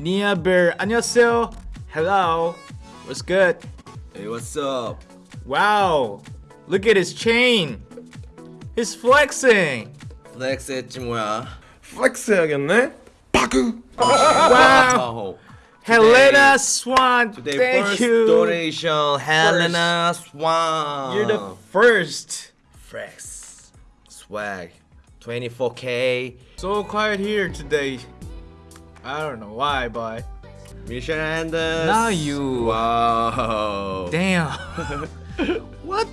Nia Bear. 안녕하세요. Hello. What's good? Hey, what's up? Wow. Look at his chain. He's flexing. 플렉스 했지 뭐야? 플렉스 해야겠네? 바그! Wow. Helena Swan. Today Thank first you. donation, Helena Swan. You're the first. flex swag, 24k. So quiet here today. I don't know why, but Mission Anders. Now you- Wow. damn. what?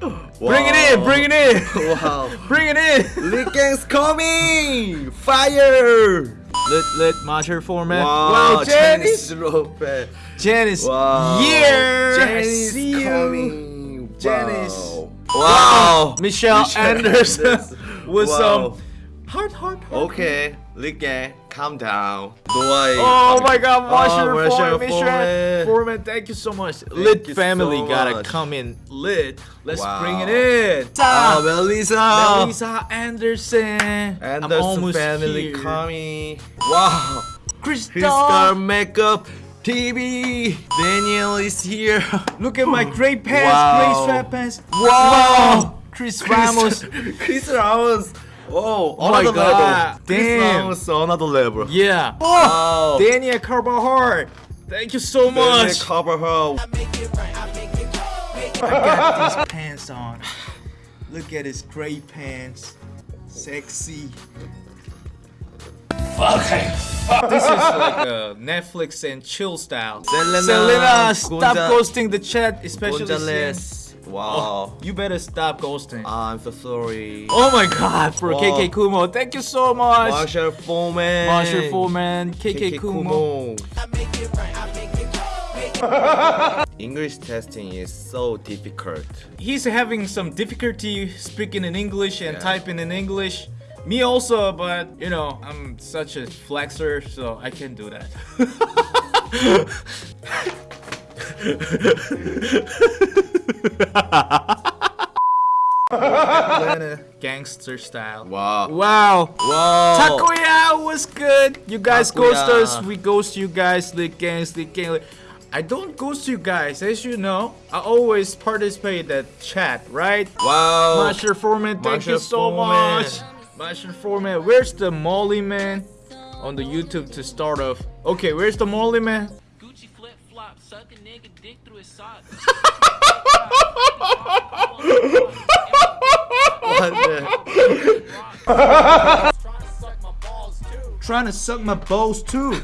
Bring it in. Bring it in. Wow. Bring it in. Lickens coming! Fire! Lit lit marcher format. Wow, wow Janice. Janice Lopez. Janice. Wow. Yeah. Janice see you. coming. Janice. Wow. wow. Michelle, Michelle Anderson Anderson. with um, Wow. some heart, heart, heart. Okay, Liga, calm down. Dwight. Oh my god, Washer, oh, Foreman, Foreman. Thank you so much. Thank Lit family so gotta much. come in. Lit, let's wow. bring it in. Oh, Melissa. Melissa Anderson. Anderson I'm almost family here. coming. Wow. Crystal. Crystal makeup. TV! Daniel is here! Look at my gray pants, wow. gray sweatpants! Wow! wow. Chris, Chris Ramos! Chris Ramos! Oh, oh my another God. level. Chris Damn. Ramos, another level. Yeah. Oh, Daniel Carvajal. Thank you so much. Daniel much. Carvajal. I got these pants on. Look at his gray pants. Sexy. This is like a Netflix and chill style. Selena Selena, stop Gonza- ghosting the chat, especially Gonzalez. since- Wow. Oh, you better stop ghosting. I'm so sorry. oh my god, bro. Wow. KK Kumo. Thank you so much. Marshall Foreman. Marshall Foreman, KK, KK Kumo. Kumo. English testing is so difficult. He's having some difficulty speaking in English and Yeah. typing in English. Me also, but you know, I'm such a flexer, so I can do that. Atlanta gangster style. Wow. Wow. Wow. Takoya was good. You guys Takoya. ghost us. We ghost you guys. the gangs, lick gang. lick- I don't ghost you guys. As you know, I always participate that chat, right? Wow. Master Foreman, thank you Master so Foreman. much. Master Foreman, where's the Molly man on the YouTube to start off? Okay, where's the Molly man? Gucci flip flop, suck a nigga dick through his socks. What the- Trying to suck my balls too.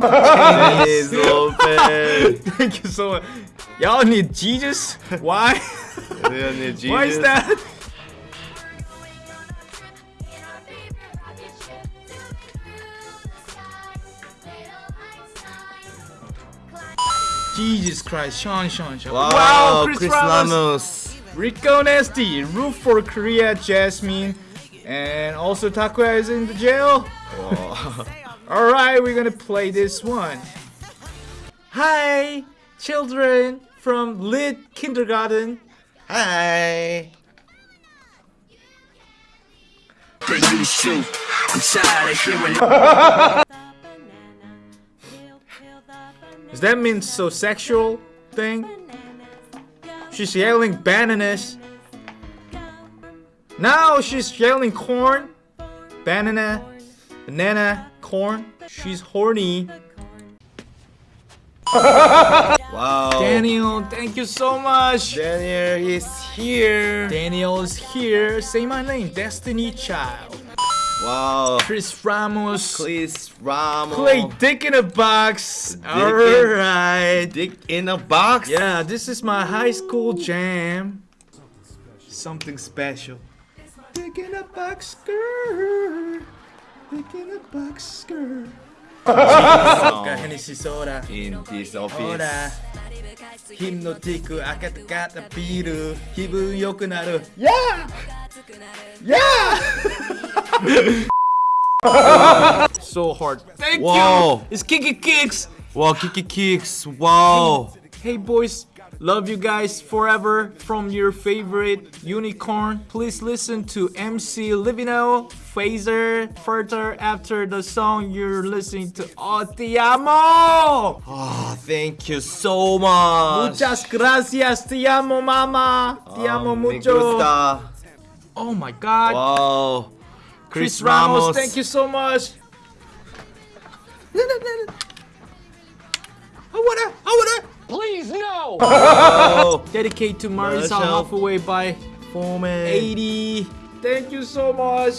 Dennis Lopez. Thank you so much. Y'all need Jesus? Why? Leonid Why is that? Jesus Christ, Sean, Sean, Sean. Wow, Chris, Chris Ramos. Ramos. Rico Nasty, Roof for Korea, Jasmine, and also Takuya is in the jail. Alright, we're gonna play this one. Hi, children from Lit Kindergarten. Hi. Does that mean so sexual thing? She's yelling bananas. Now she's yelling corn. Banana. Banana. Corn. She's horny. Wow. Daniel, thank you so much. Daniel is here. Daniel is here. Say my name. Destiny Child. Wow. Chris Ramos. Chris Ramos. Play Dick in a Box. in- Alright. Dick in a box. Yeah, this is my high school jam. Something special. Dick in a box skirt. Dick in a box skirt. vodka, Hennessy soda. In this office. ほらヒプノティック赤たかったビール気分良くなる Yeah! Yeah! so hard Thank Wow. you! It's Kiki Kicks! Wow, Kiki Kicks. Wow. Hey boys, Love you guys forever from your favorite unicorn. Please listen to MC Livino, Phaser, further after the song you're listening to. Oh, te amo! Oh, thank you so much. Muchas gracias, te amo, mama. Te amo Um, me mucho. gusta. Oh my god. Wow. Chris Ramos, thank you so much. I wanna, I wanna Please, no! Oh, dedicate to Marisa Marshall. Halfway by Foreman. 80. Thank you so much.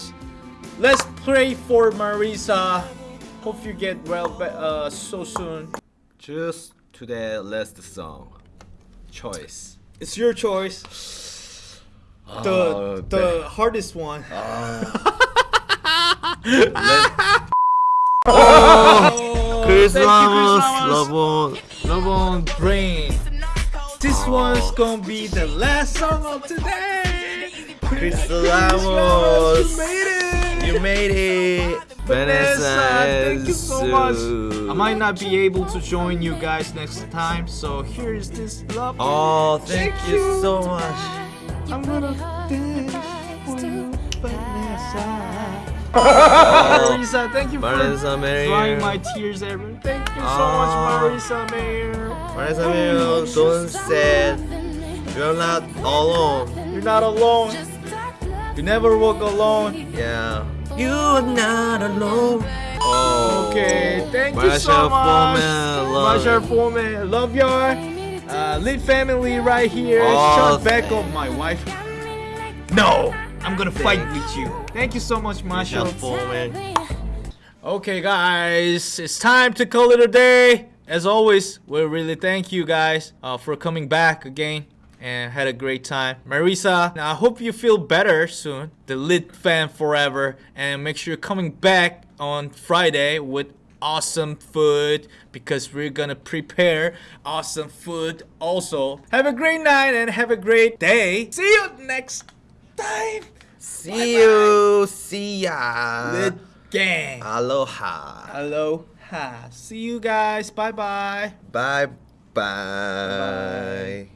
Let's pray for Marisa. Hope you get well be- uh, so soon. Just to the last song. Choice. It's your choice. The Oh, the hardest one. Chris Oh, oh, thank you, Chris Ramos, Ramos. love on. Love on Brain. This one's gonna be the last song of today. Chris Ramos, Ramos. you made it. You made it. Vanessa, thank you so much. I might not be able to join you guys next time, so here's this love. Oh, thank, Thank you you. so much. I'm gonna dance Marisa, thank you for Vanessa Mayer. drying my tears ever. Thank you so Ah. much, Marisa Mayer. Vanessa Mayer, don't sad. You're not alone. You're not alone. You never walk alone. Yeah. You're not alone. Oh. Okay, thank you so much. Foreman, love Marsha. Foreman, love your uh, lit family right here. Oh, Shut back on my wife. No, I'm gonna fight with you. Thank you so much, Marsha. Just Foreman. Okay, guys, it's time to call it a day. As always, we really thank you guys uh, for coming back again and had a great time. Marisa, I hope you feel better soon. The lit fan forever, and make sure you're coming back on Friday with awesome food because we're gonna prepare awesome food also. Have a great night and have a great day. See you next time. See you. See ya. Lit gang. Aloha. Aloha. See you guys. Bye bye. Bye bye.